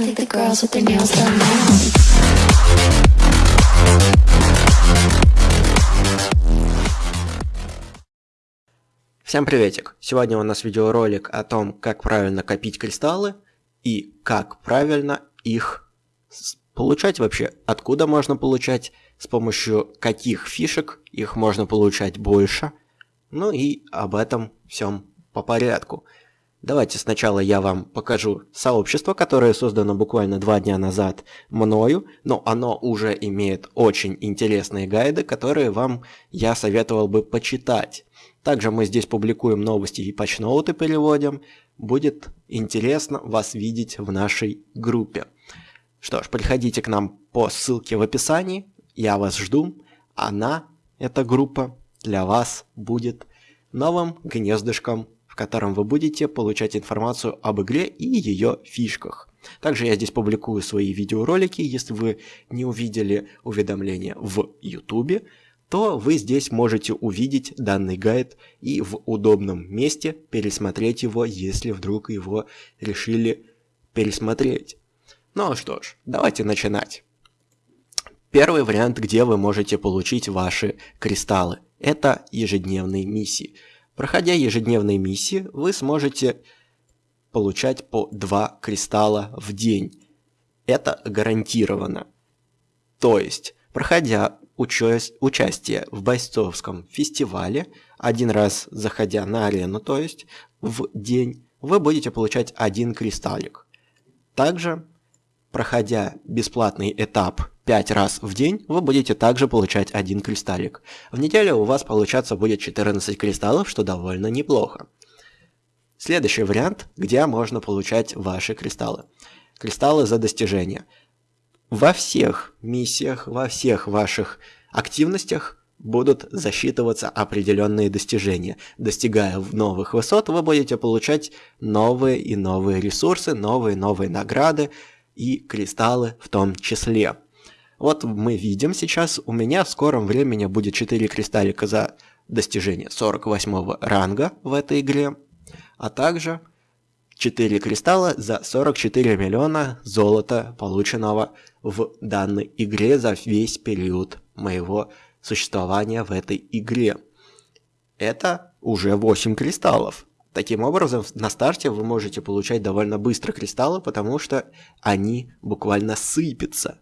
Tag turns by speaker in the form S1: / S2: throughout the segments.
S1: I think the girls with their nails done now.
S2: Всем приветик! Сегодня у нас видеоролик о том, как правильно копить кристаллы и как правильно их получать вообще. Откуда можно получать, с помощью каких фишек их можно получать больше. Ну и об этом всем по порядку. Давайте сначала я вам покажу сообщество, которое создано буквально два дня назад мною, но оно уже имеет очень интересные гайды, которые вам я советовал бы почитать. Также мы здесь публикуем новости и патчноуты переводим. Будет интересно вас видеть в нашей группе. Что ж, приходите к нам по ссылке в описании. Я вас жду. Она, эта группа, для вас будет новым гнездышком, в котором вы будете получать информацию об игре и ее фишках. Также я здесь публикую свои видеоролики. Если вы не увидели уведомления в YouTube, то вы здесь можете увидеть данный гайд и в удобном месте пересмотреть его, если вдруг его решили пересмотреть. Ну что ж, давайте начинать. Первый вариант, где вы можете получить ваши кристаллы, это ежедневные миссии. Проходя ежедневные миссии, вы сможете получать по 2 кристалла в день. Это гарантированно. То есть, проходя уча- участие в бойцовском фестивале, один раз заходя на арену, то есть в день, вы будете получать один кристаллик. Также, проходя бесплатный этап 5 раз в день, вы будете также получать один кристаллик. В неделю у вас получаться будет 14 кристаллов, что довольно неплохо. Следующий вариант, где можно получать ваши кристаллы. Кристаллы за достижения. Во всех миссиях, во всех ваших активностях будут засчитываться определенные достижения. Достигая новых высот, вы будете получать новые и новые ресурсы, новые и новые награды и кристаллы в том числе. Вот мы видим сейчас, у меня в скором времени будет 4 кристаллика за достижение 48 ранга в этой игре, а также 4 кристалла за 44 миллиона золота, полученного в данной игре за весь период моего существования в этой игре. Это уже 8 кристаллов. Таким образом, на старте вы можете получать довольно быстро кристаллы, потому что они буквально сыпятся.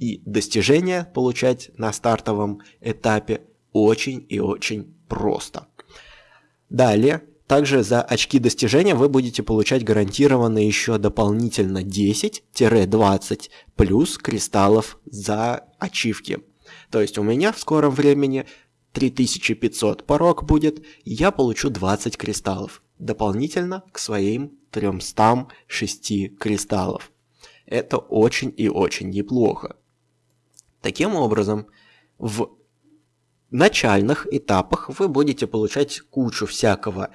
S2: И достижения получать на стартовом этапе очень и очень просто. Далее, также за очки достижения вы будете получать гарантированно еще дополнительно 10-20 плюс кристаллов за ачивки. То есть у меня в скором времени 3500 порог будет, и я получу 20 кристаллов. Дополнительно к своим 306 кристаллов. Это очень и очень неплохо. Таким образом, в начальных этапах вы будете получать кучу всякого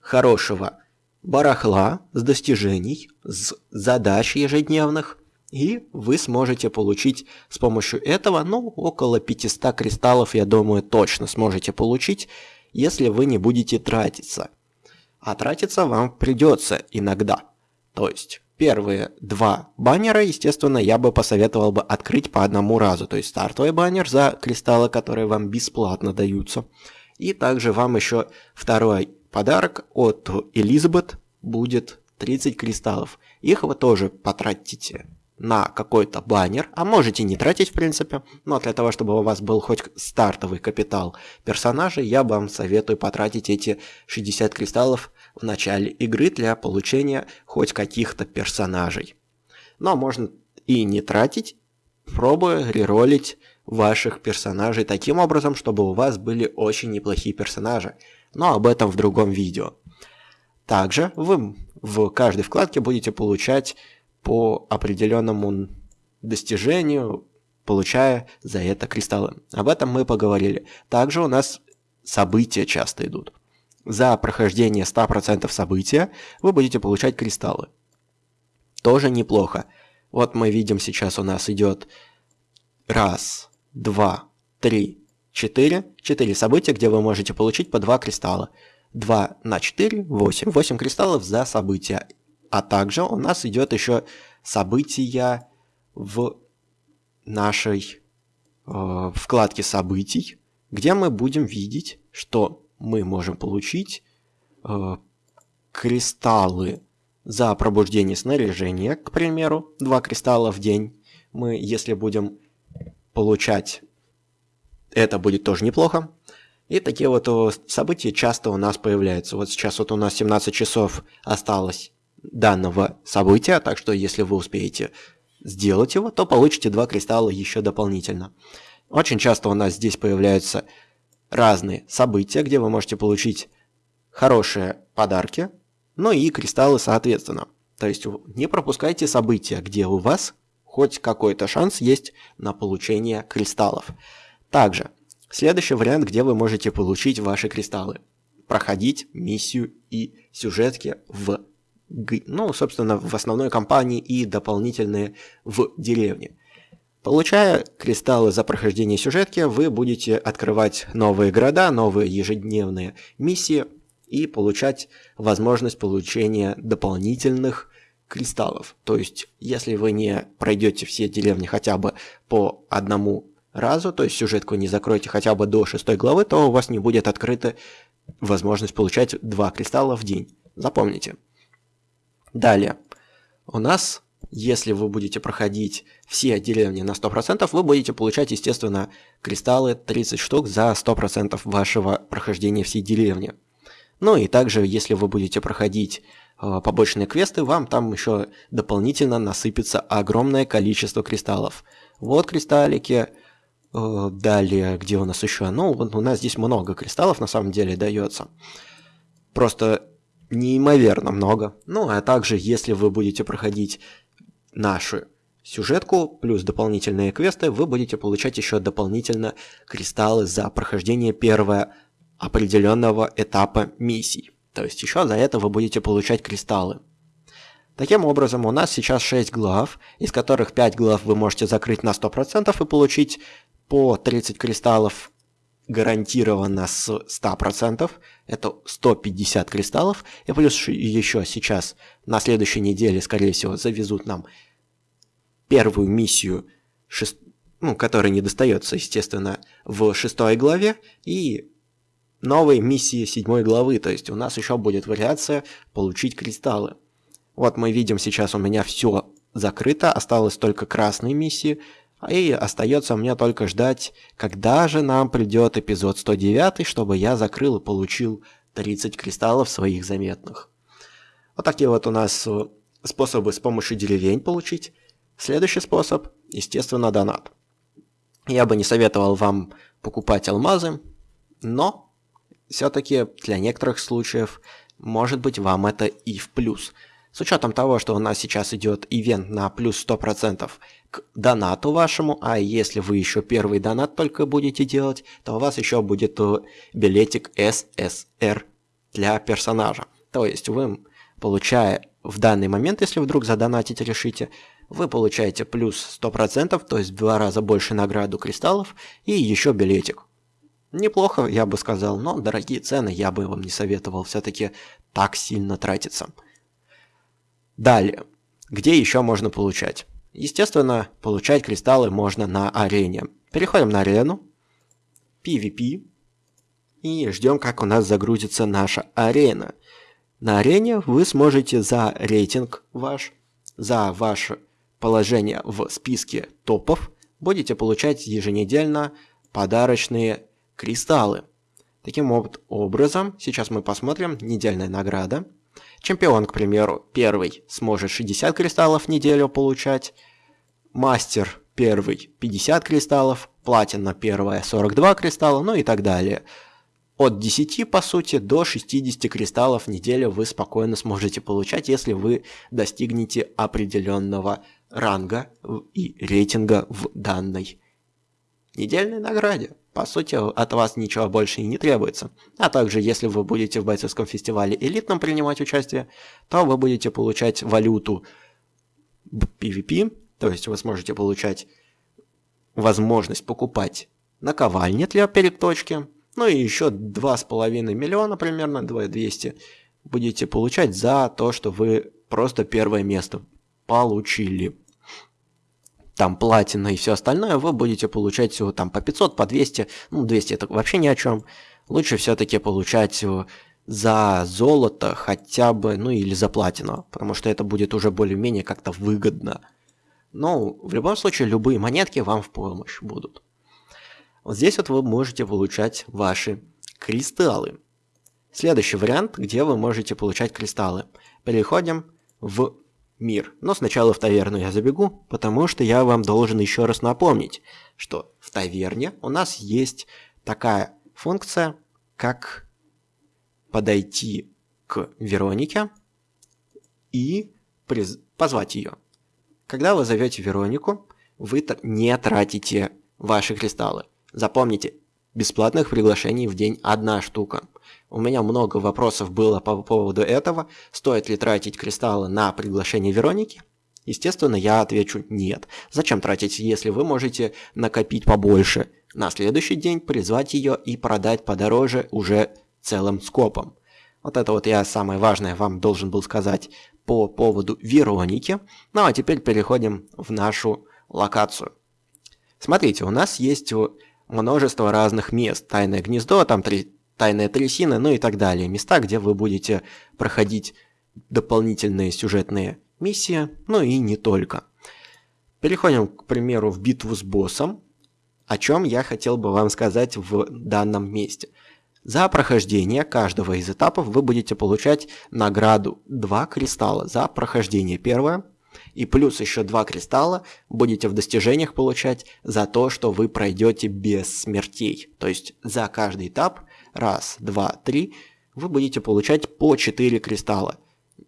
S2: хорошего барахла с достижений, с задач ежедневных, и вы сможете получить с помощью этого, ну, около 500 кристаллов, я думаю, точно сможете получить, если вы не будете тратиться. А тратиться вам придется иногда. То есть, первые два баннера, естественно, я бы посоветовал бы открыть по одному разу. То есть, стартовый баннер за кристаллы, которые вам бесплатно даются. И также вам еще второй подарок от Элизабет будет 30 кристаллов. Их вы тоже потратите на какой-то баннер, а можете не тратить в принципе, но для того, чтобы у вас был хоть стартовый капитал персонажей, я вам советую потратить эти 60 кристаллов в начале игры для получения хоть каких-то персонажей. Но можно и не тратить, пробуя реролить ваших персонажей таким образом, чтобы у вас были очень неплохие персонажи. Но об этом в другом видео. Также вы в каждой вкладке будете получать по определенному достижению, получая за это кристаллы. Об этом мы поговорили. Также у нас события часто идут. За прохождение 100% события вы будете получать кристаллы. Тоже неплохо. Вот мы видим сейчас у нас идет раз, два, три, четыре. Четыре события, где вы можете получить по два кристалла. 2 на 4, 8. 8 кристаллов за события. А также у нас идет еще события в нашей э, вкладке событий, где мы будем видеть, что мы можем получить э, кристаллы за пробуждение снаряжения, к примеру, два кристалла в день. Мы, если будем получать, это будет тоже неплохо. И такие вот события часто у нас появляются. Вот сейчас вот у нас 17 часов осталось данного события, так что если вы успеете сделать его, то получите два кристалла еще дополнительно. Очень часто у нас здесь появляются разные события, где вы можете получить хорошие подарки, ну и кристаллы соответственно. То есть не пропускайте события, где у вас хоть какой-то шанс есть на получение кристаллов. Также, следующий вариант, где вы можете получить ваши кристаллы. Проходить миссию и сюжетки в ну, собственно, в основной кампании и дополнительные в деревне. Получая кристаллы за прохождение сюжетки, вы будете открывать новые города, новые ежедневные миссии и получать возможность получения дополнительных кристаллов. То есть, если вы не пройдете все деревни хотя бы по одному разу, то есть сюжетку не закроете хотя бы до шестой главы, то у вас не будет открыта возможность получать два кристалла в день. Запомните. Далее. У нас, если вы будете проходить все деревни на 100%, вы будете получать, естественно, кристаллы 30 штук за 100% вашего прохождения всей деревни. Ну и также, если вы будете проходить э, побочные квесты, вам там еще дополнительно насыпется огромное количество кристаллов. Вот кристаллики, э, далее, где у нас еще? Ну, у нас здесь много кристаллов на самом деле дается. Просто неимоверно много. Ну, а также, если вы будете проходить нашу сюжетку, плюс дополнительные квесты, вы будете получать еще дополнительно кристаллы за прохождение первого определенного этапа миссий. То есть еще за это вы будете получать кристаллы. Таким образом, у нас сейчас 6 глав, из которых 5 глав вы можете закрыть на 100% и получить по 30 кристаллов гарантированно с 100%, это 150 кристаллов, и плюс еще сейчас на следующей неделе, скорее всего, завезут нам первую миссию, шест... ну, которая не достается, естественно, в шестой главе, и новые миссии седьмой главы, то есть у нас еще будет вариация получить кристаллы. Вот мы видим сейчас у меня все закрыто, осталось только красные миссии, и остается мне только ждать, когда же нам придет эпизод 109, чтобы я закрыл и получил 30 кристаллов своих заметных. Вот такие вот у нас э, способы с помощью деревень получить. Следующий способ, естественно, донат. Я бы не советовал вам покупать алмазы, но все-таки для некоторых случаев может быть вам это и в плюс – с учетом того, что у нас сейчас идет ивент на плюс 100% к донату вашему, а если вы еще первый донат только будете делать, то у вас еще будет э, билетик SSR для персонажа. То есть вы, получая в данный момент, если вдруг задонатить решите, вы получаете плюс 100%, то есть в два раза больше награду кристаллов и еще билетик. Неплохо, я бы сказал, но дорогие цены я бы вам не советовал все-таки так сильно тратиться. Далее, где еще можно получать? Естественно, получать кристаллы можно на арене. Переходим на арену, PvP, и ждем, как у нас загрузится наша арена. На арене вы сможете за рейтинг ваш, за ваше положение в списке топов, будете получать еженедельно подарочные кристаллы. Таким вот образом, сейчас мы посмотрим недельная награда – Чемпион, к примеру, первый сможет 60 кристаллов в неделю получать, мастер первый 50 кристаллов, платина первая 42 кристалла, ну и так далее. От 10, по сути, до 60 кристаллов в неделю вы спокойно сможете получать, если вы достигнете определенного ранга и рейтинга в данной недельной награде. По сути, от вас ничего больше и не требуется. А также, если вы будете в бойцовском фестивале элитном принимать участие, то вы будете получать валюту PvP, то есть вы сможете получать возможность покупать наковальни для переточки, ну и еще 2,5 миллиона примерно, 200 будете получать за то, что вы просто первое место получили там платина и все остальное, вы будете получать всего там по 500, по 200, ну 200 это вообще ни о чем. Лучше все-таки получать за золото хотя бы, ну или за платину, потому что это будет уже более-менее как-то выгодно. Но в любом случае любые монетки вам в помощь будут. Вот здесь вот вы можете получать ваши кристаллы. Следующий вариант, где вы можете получать кристаллы. Переходим в мир. Но сначала в таверну я забегу, потому что я вам должен еще раз напомнить, что в таверне у нас есть такая функция, как подойти к Веронике и позвать ее. Когда вы зовете Веронику, вы не тратите ваши кристаллы. Запомните, бесплатных приглашений в день одна штука. У меня много вопросов было по поводу этого. Стоит ли тратить кристаллы на приглашение Вероники? Естественно, я отвечу нет. Зачем тратить, если вы можете накопить побольше? На следующий день призвать ее и продать подороже уже целым скопом. Вот это вот я самое важное вам должен был сказать по поводу Вероники. Ну а теперь переходим в нашу локацию. Смотрите, у нас есть множество разных мест. Тайное гнездо, там три, тайная трясина, ну и так далее. Места, где вы будете проходить дополнительные сюжетные миссии, ну и не только. Переходим, к примеру, в битву с боссом, о чем я хотел бы вам сказать в данном месте – за прохождение каждого из этапов вы будете получать награду 2 кристалла за прохождение первое. И плюс еще 2 кристалла будете в достижениях получать за то, что вы пройдете без смертей. То есть за каждый этап, раз, два, три, вы будете получать по 4 кристалла.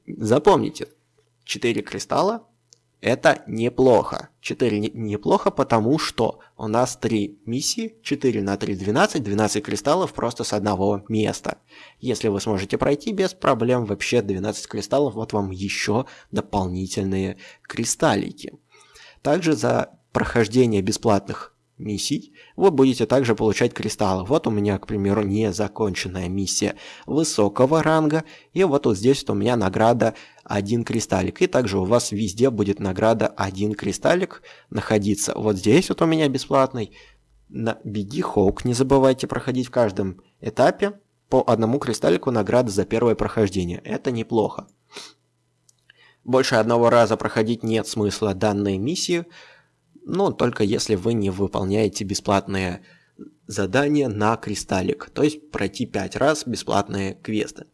S2: Запомните, 4 кристалла это неплохо. 4 не, неплохо, потому что у нас 3 миссии, 4 на 3 12, 12 кристаллов просто с одного места. Если вы сможете пройти без проблем, вообще 12 кристаллов, вот вам еще дополнительные кристаллики. Также за прохождение бесплатных миссий, вы будете также получать кристаллы. Вот у меня, к примеру, незаконченная миссия высокого ранга, и вот, вот здесь вот у меня награда один кристаллик. И также у вас везде будет награда один кристаллик находиться. Вот здесь вот у меня бесплатный. На Беги Хоук не забывайте проходить в каждом этапе по одному кристаллику награды за первое прохождение. Это неплохо. Больше одного раза проходить нет смысла данной миссии, но только если вы не выполняете бесплатные задания на кристаллик, то есть пройти 5 раз бесплатные квесты.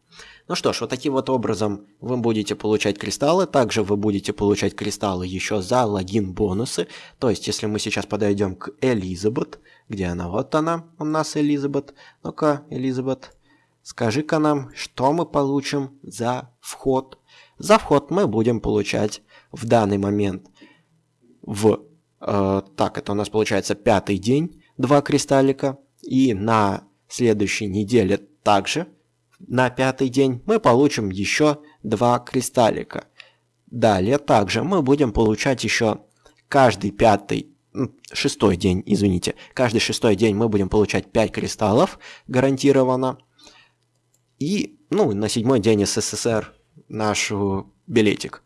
S2: Ну что ж, вот таким вот образом вы будете получать кристаллы. Также вы будете получать кристаллы еще за логин бонусы. То есть, если мы сейчас подойдем к Элизабет, где она? Вот она у нас, Элизабет. Ну-ка, Элизабет, скажи-ка нам, что мы получим за вход. За вход мы будем получать в данный момент в... Э, так, это у нас получается пятый день, два кристаллика. И на следующей неделе также на пятый день мы получим еще два кристаллика. Далее также мы будем получать еще каждый пятый, шестой день, извините, каждый шестой день мы будем получать 5 кристаллов гарантированно. И, ну, на седьмой день СССР наш билетик.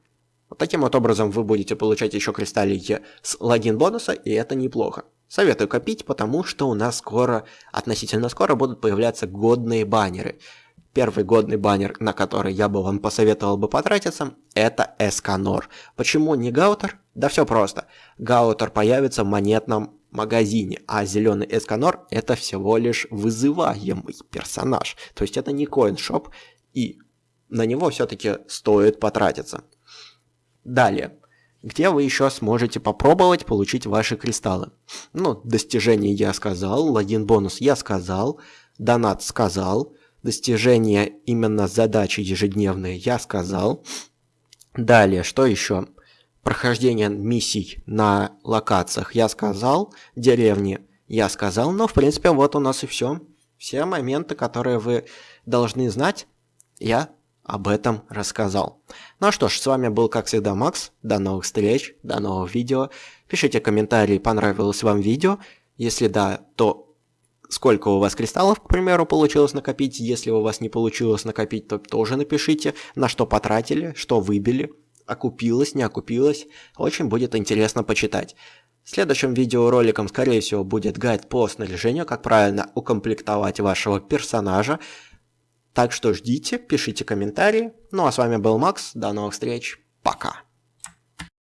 S2: Вот таким вот образом вы будете получать еще кристаллики с логин бонуса, и это неплохо. Советую копить, потому что у нас скоро, относительно скоро будут появляться годные баннеры. Первый годный баннер, на который я бы вам посоветовал бы потратиться, это Эсканор. Почему не Гаутер? Да все просто. Гаутер появится в монетном магазине, а зеленый Эсканор это всего лишь вызываемый персонаж. То есть это не коиншоп, и на него все-таки стоит потратиться. Далее. Где вы еще сможете попробовать получить ваши кристаллы? Ну, достижения я сказал, логин бонус я сказал, донат сказал, достижения именно задачи ежедневные я сказал. Далее, что еще? Прохождение миссий на локациях я сказал, деревни я сказал, но в принципе вот у нас и все. Все моменты, которые вы должны знать, я об этом рассказал. Ну что ж, с вами был, как всегда, Макс. До новых встреч, до новых видео. Пишите комментарии, понравилось вам видео. Если да, то сколько у вас кристаллов, к примеру, получилось накопить. Если у вас не получилось накопить, то тоже напишите, на что потратили, что выбили. окупилось, не окупилось. Очень будет интересно почитать. Следующим видеороликом, скорее всего, будет гайд по снаряжению, как правильно укомплектовать вашего персонажа. Так что ждите, пишите комментарии. Ну а с вами был Макс, до новых встреч, пока.